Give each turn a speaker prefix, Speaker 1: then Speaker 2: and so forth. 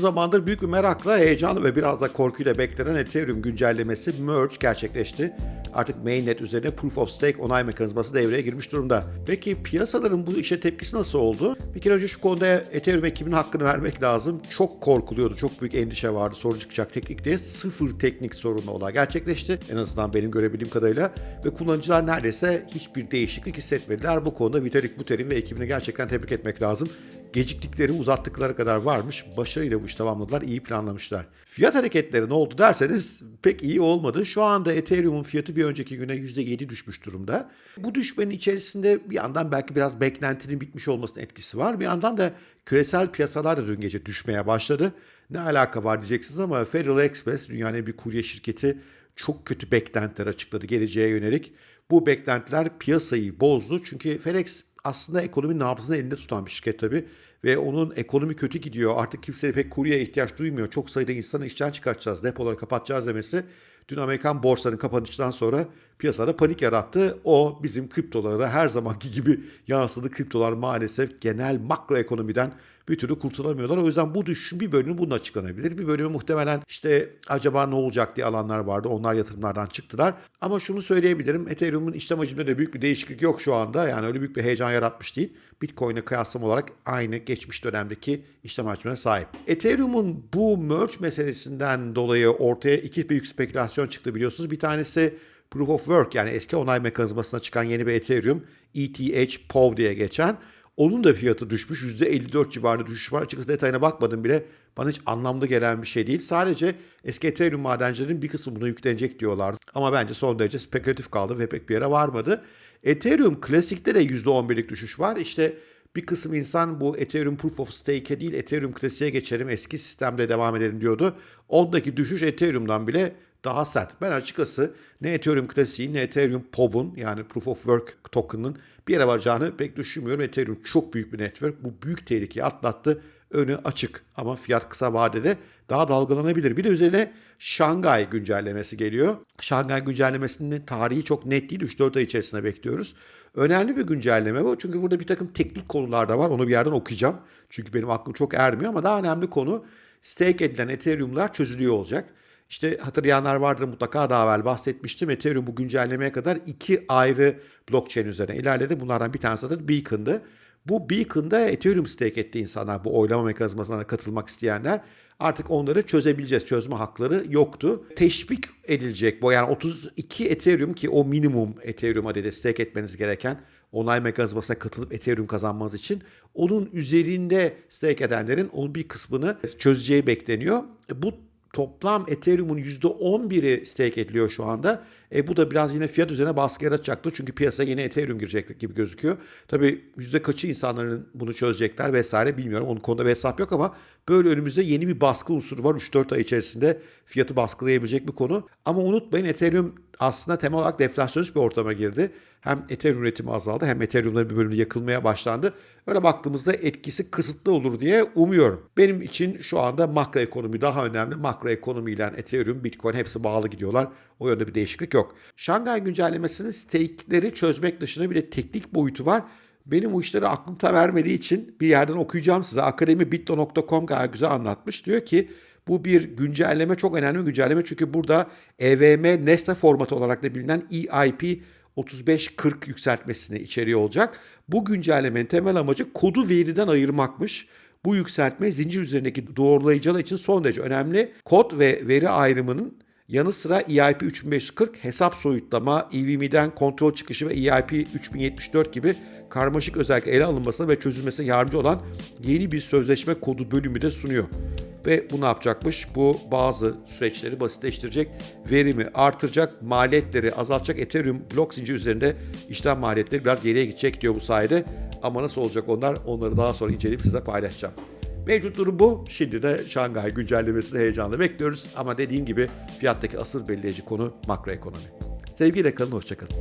Speaker 1: zamandır büyük bir merakla, heyecanlı ve biraz da korkuyla beklenen Ethereum güncellemesi Merge gerçekleşti. Artık mainnet üzerine Proof of Stake onay mekanizması devreye girmiş durumda. Peki piyasaların bu işe tepkisi nasıl oldu? Bir kere önce şu konuda Ethereum ekibinin hakkını vermek lazım. Çok korkuluyordu, çok büyük endişe vardı sorun çıkacak teknik diye. Sıfır teknik sorunlu olay gerçekleşti. En azından benim görebildiğim kadarıyla. Ve kullanıcılar neredeyse hiçbir değişiklik hissetmediler. Bu konuda Vitalik Buterin ve ekibini gerçekten tebrik etmek lazım geciktikleri uzattıkları kadar varmış. Başarıyla bu işi tamamladılar. iyi planlamışlar. Fiyat hareketleri ne oldu derseniz pek iyi olmadı. Şu anda Ethereum'un fiyatı bir önceki güne %7 düşmüş durumda. Bu düşmenin içerisinde bir yandan belki biraz beklentinin bitmiş olmasının etkisi var. Bir yandan da küresel piyasalar da dün gece düşmeye başladı. Ne alaka var diyeceksiniz ama Federal Express dünyanın bir kurye şirketi çok kötü beklentiler açıkladı geleceğe yönelik. Bu beklentiler piyasayı bozdu. Çünkü FedEx aslında ekonomi nabzını elinde tutan bir şirket tabii. Ve onun ekonomi kötü gidiyor. Artık kimse pek kuryeye ihtiyaç duymuyor. Çok sayıda insanı işten çıkartacağız, depoları kapatacağız demesi dün Amerikan borsanın kapanışından sonra piyasada panik yarattı. O bizim kriptolara her zamanki gibi yansıdı. Kriptolar maalesef genel makro ekonomiden bir türlü kurtulamıyorlar. O yüzden bu düşüşün bir bölümü bunun açıklanabilir. Bir bölümü muhtemelen işte acaba ne olacak diye alanlar vardı. Onlar yatırımlardan çıktılar. Ama şunu söyleyebilirim. Ethereum'un işlem hacminde de büyük bir değişiklik yok şu anda. Yani öyle büyük bir heyecan yaratmış değil. Bitcoin'e kıyaslam olarak aynı geçmiş dönemdeki işlem hacmine sahip. Ethereum'un bu merge meselesinden dolayı ortaya iki büyük spekülasyon çıktı biliyorsunuz. Bir tanesi Proof of Work yani eski onay mekanizmasına çıkan yeni bir Ethereum ETH POV diye geçen. Onun da fiyatı düşmüş. %54 civarında düşüş var. Açıkçası detayına bakmadım bile. Bana hiç anlamlı gelen bir şey değil. Sadece eski Ethereum madencilerinin bir kısmı buna yüklenecek diyorlardı. Ama bence son derece spekülatif kaldı ve pek bir yere varmadı. Ethereum klasikte de %11'lik düşüş var. İşte bir kısım insan bu Ethereum Proof of Stake'e değil Ethereum klasiğe geçelim eski sistemde devam edelim diyordu. Ondaki düşüş Ethereum'dan bile daha sert. Ben açıkçası ne Ethereum klasiği ne Ethereum POV'un yani Proof of Work token'ın bir yere varacağını pek düşünmüyorum. Ethereum çok büyük bir network. Bu büyük tehlikeyi atlattı. Önü açık ama fiyat kısa vadede daha dalgalanabilir. Bir de üzerine Şangay güncellemesi geliyor. Şangay güncellemesinin tarihi çok net değil. 3-4 ay içerisinde bekliyoruz. Önemli bir güncelleme bu. Çünkü burada bir takım teknik konular da var. Onu bir yerden okuyacağım. Çünkü benim aklım çok ermiyor ama daha önemli konu stake edilen Ethereum'lar çözülüyor olacak. İşte hatırlayanlar vardır mutlaka daha evvel bahsetmiştim. Ethereum bu güncellemeye kadar iki ayrı blockchain üzerine ilerledi. Bunlardan bir tanesi de Beacon'dı. Bu Beacon'da Ethereum stake etti insanlar bu oylama mekanizmasına katılmak isteyenler. Artık onları çözebileceğiz. Çözme hakları yoktu. Teşvik edilecek bu yani 32 Ethereum ki o minimum Ethereum adedi stake etmeniz gereken onay mekanizmasına katılıp Ethereum kazanmanız için onun üzerinde stake edenlerin onun bir kısmını çözeceği bekleniyor. Bu toplam Ethereum'un %11'i stake ediliyor şu anda. E, bu da biraz yine fiyat üzerine baskı yaratacaktır. Çünkü piyasaya yine Ethereum girecek gibi gözüküyor. Tabii yüzde kaçı insanların bunu çözecekler vesaire bilmiyorum. Onun konuda bir hesap yok ama böyle önümüzde yeni bir baskı unsuru var. 3-4 ay içerisinde fiyatı baskılayabilecek bir konu. Ama unutmayın Ethereum aslında temel olarak deflasyonist bir ortama girdi. Hem Ethereum üretimi azaldı hem Ethereum'ların bir bölümü yakılmaya başlandı. Öyle baktığımızda etkisi kısıtlı olur diye umuyorum. Benim için şu anda makro ekonomi daha önemli. Makro ekonomiyle Ethereum, Bitcoin hepsi bağlı gidiyorlar. O yönde bir değişiklik yok. Şangay güncellemesinin stake'leri çözmek dışında bir de teknik boyutu var. Benim bu işleri aklım ta vermediği için bir yerden okuyacağım size. Akademi bitto.com gayet güzel anlatmış. Diyor ki bu bir güncelleme çok önemli bir güncelleme çünkü burada EVM Nesne formatı olarak da bilinen EIP 3540 yükseltmesini içeriyor olacak. Bu güncellemenin temel amacı kodu veriden ayırmakmış. Bu yükseltme zincir üzerindeki doğrulayıcılar için son derece önemli. Kod ve veri ayrımının yanı sıra EIP 3540 hesap soyutlama, EVM'den kontrol çıkışı ve EIP 3074 gibi karmaşık özellik ele alınmasına ve çözülmesine yardımcı olan yeni bir sözleşme kodu bölümü de sunuyor. Ve bu ne yapacakmış? Bu bazı süreçleri basitleştirecek, verimi artıracak, maliyetleri azaltacak. Ethereum blok zinciri üzerinde işlem maliyetleri biraz geriye gidecek diyor bu sayede. Ama nasıl olacak onlar? Onları daha sonra inceleyip size paylaşacağım. Mevcut durum bu. Şimdi de Şangay güncellemesini heyecanla bekliyoruz. Ama dediğim gibi fiyattaki asıl belirleyici konu makroekonomi. Sevgiyle kalın, hoşçakalın.